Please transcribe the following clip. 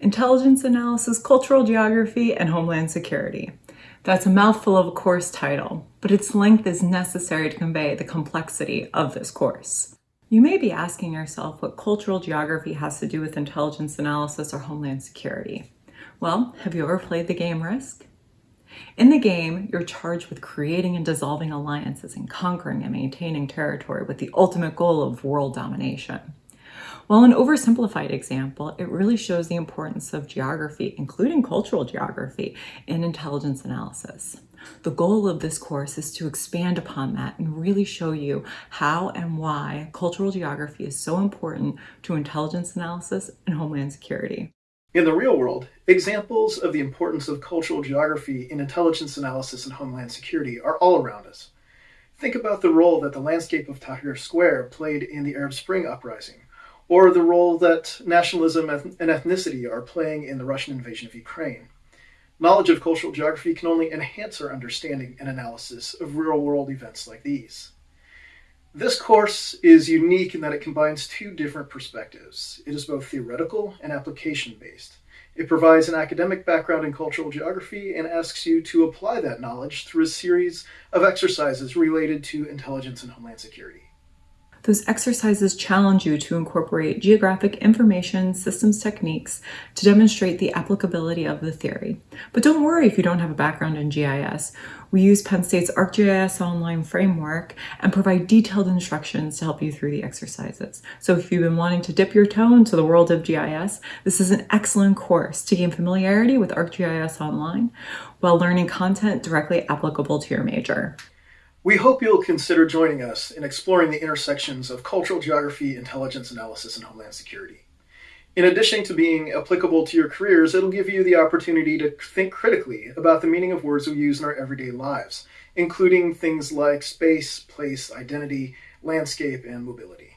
Intelligence Analysis, Cultural Geography, and Homeland Security. That's a mouthful of a course title, but its length is necessary to convey the complexity of this course. You may be asking yourself what cultural geography has to do with intelligence analysis or homeland security. Well, have you ever played the game Risk? In the game, you're charged with creating and dissolving alliances and conquering and maintaining territory with the ultimate goal of world domination. While an oversimplified example, it really shows the importance of geography, including cultural geography, in intelligence analysis. The goal of this course is to expand upon that and really show you how and why cultural geography is so important to intelligence analysis and homeland security. In the real world, examples of the importance of cultural geography in intelligence analysis and homeland security are all around us. Think about the role that the landscape of Tahrir Square played in the Arab Spring uprising, or the role that nationalism and ethnicity are playing in the Russian invasion of Ukraine. Knowledge of cultural geography can only enhance our understanding and analysis of real world events like these. This course is unique in that it combines two different perspectives. It is both theoretical and application based. It provides an academic background in cultural geography and asks you to apply that knowledge through a series of exercises related to intelligence and homeland security. Those exercises challenge you to incorporate geographic information systems techniques to demonstrate the applicability of the theory. But don't worry if you don't have a background in GIS. We use Penn State's ArcGIS Online framework and provide detailed instructions to help you through the exercises. So if you've been wanting to dip your toe into the world of GIS, this is an excellent course to gain familiarity with ArcGIS Online while learning content directly applicable to your major. We hope you'll consider joining us in exploring the intersections of cultural geography, intelligence analysis, and homeland security. In addition to being applicable to your careers, it'll give you the opportunity to think critically about the meaning of words we use in our everyday lives, including things like space, place, identity, landscape, and mobility.